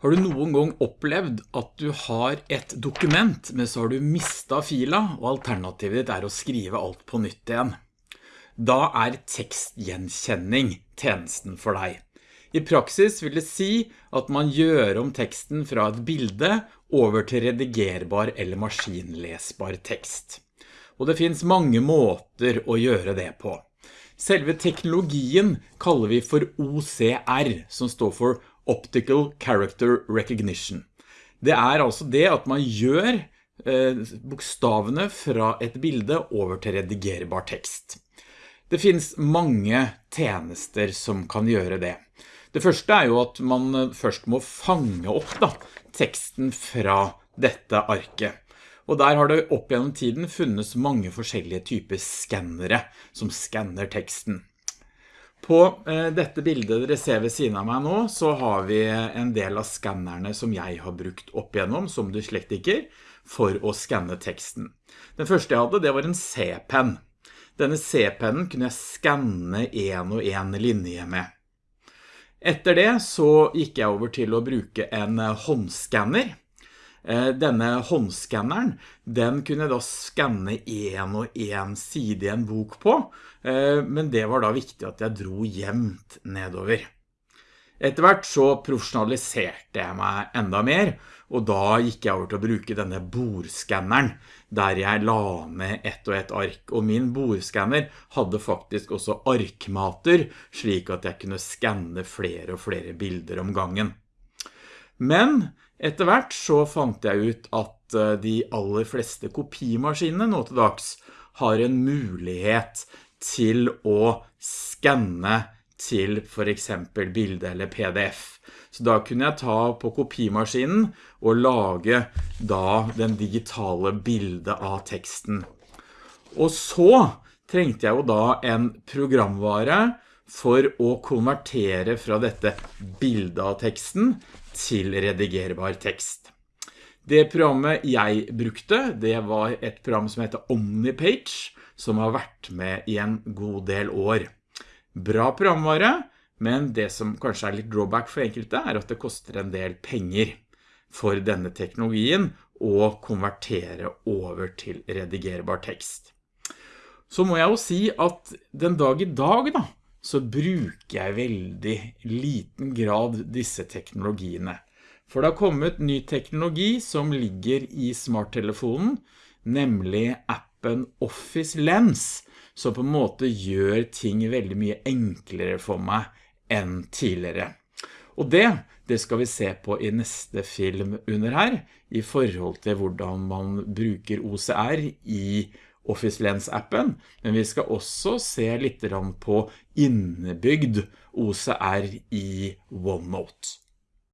Har du noen gang opplevd at du har et dokument, men så har du mistet fila, og alternativet ditt er å skrive alt på nytt igjen? Da er tekstgjenkjenning tjenesten for deg. I praksis vil det si at man gjør om teksten fra et bilde over til redigerbar eller maskinlesbar tekst. Og det finns mange måter å gjøre det på. Selve teknologien kaller vi for OCR, som står for Optical Character Recognition. Det er altså det at man gjør eh, bokstavene fra et bilde over til redigerbar tekst. Det finns mange tjenester som kan gjøre det. Det første er jo at man eh, først må fange opp da, teksten fra dette arket. Og der har det opp gjennom tiden funnes mange forskjellige typer skannere som skanner teksten. På eh, dette bildet dere ser ved siden av meg nå, så har vi en del av skannerne som jeg har brukt opp igjennom som dyslektiker for å skanne teksten. Den første jeg hadde, det var en C-pen. Denne C-pennen kunne jeg skanne en og en linje med. Etter det så gikk jeg over til å bruke en håndskanner. Eh, denne håndskanneren, den kunne da skanne en og en side i en bok på, eh, men det var da viktig at jeg dro jevnt nedover. Etter hvert så profesjonaliserte jeg meg enda mer, og da gikk jeg over til å bruke denne bordskanneren, der jeg la ned ett og ett ark. Og min bordskanner hadde faktisk også arkmater, slik at jeg kunne skanne flere og flere bilder om gangen. Men etter hvert så fant jeg ut at eh, de aller fleste kopimaskinene nå til dags har en mulighet til å skanne til for eksempel bilde eller pdf. Så da kunne jeg ta på kopimaskinen og lage da den digitale bildet av teksten. Og så trengte jeg jo da en programvare for å konvertere fra dette bildet av teksten til redigerbar tekst. Det programmet jeg brukte, det var et program som heter OmniPage, som har vært med i en god del år. Bra programvare, men det som kanskje er litt drawback for enkelte er at det koster en del penger for denne teknologien å konvertere over til redigerbar tekst. Så må jeg jo si at den dag i dag da, så bruker jeg veldig liten grad disse teknologiene. For det har kommet ny teknologi som ligger i smarttelefonen, nemlig appen Office Lens, som på en måte gjør ting veldig mye enklere for meg enn tidligere. Og det, det skal vi se på i neste film under her, i forhold til hvordan man bruker OCR i Office Lens-appen, men vi skal også se litt på innebygd OCR i OneNote.